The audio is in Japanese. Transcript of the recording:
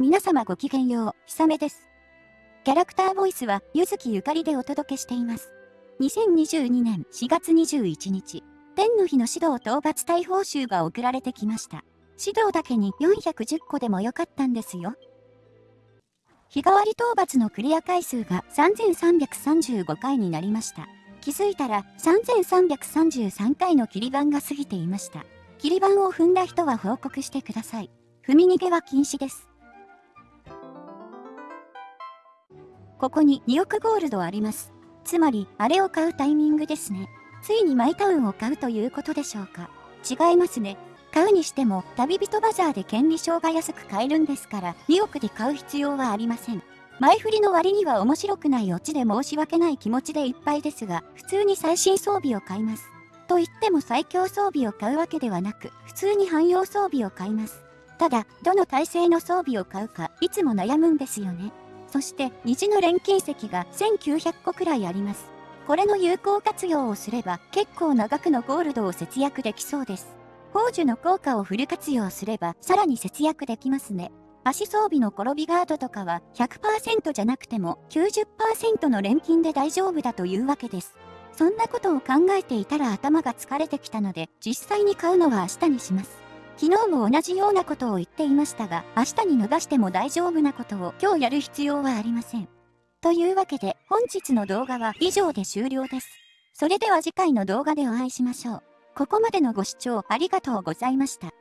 皆様ごきげんよう、ひさめです。キャラクターボイスは、ゆずきゆかりでお届けしています。2022年4月21日、天の日の指導討伐大報酬が送られてきました。指導だけに410個でもよかったんですよ。日替わり討伐のクリア回数が3335回になりました。気づいたら3333回の切り板が過ぎていました。切り板を踏んだ人は報告してください。踏み逃げは禁止です。ここに2億ゴールドあります。つまり、あれを買うタイミングですね。ついにマイタウンを買うということでしょうか。違いますね。買うにしても、旅人バザーで権利証が安く買えるんですから、2億で買う必要はありません。前振りの割には面白くないオチで申し訳ない気持ちでいっぱいですが、普通に最新装備を買います。と言っても最強装備を買うわけではなく、普通に汎用装備を買います。ただ、どの体制の装備を買うか、いつも悩むんですよね。そして、虹の錬金石が1900個くらいあります。これの有効活用をすれば、結構長くのゴールドを節約できそうです。宝珠の効果をフル活用すれば、さらに節約できますね。足装備の転びガードとかは100%じゃなくても90%の錬金で大丈夫だというわけです。そんなことを考えていたら頭が疲れてきたので実際に買うのは明日にします。昨日も同じようなことを言っていましたが明日に逃しても大丈夫なことを今日やる必要はありません。というわけで本日の動画は以上で終了です。それでは次回の動画でお会いしましょう。ここまでのご視聴ありがとうございました。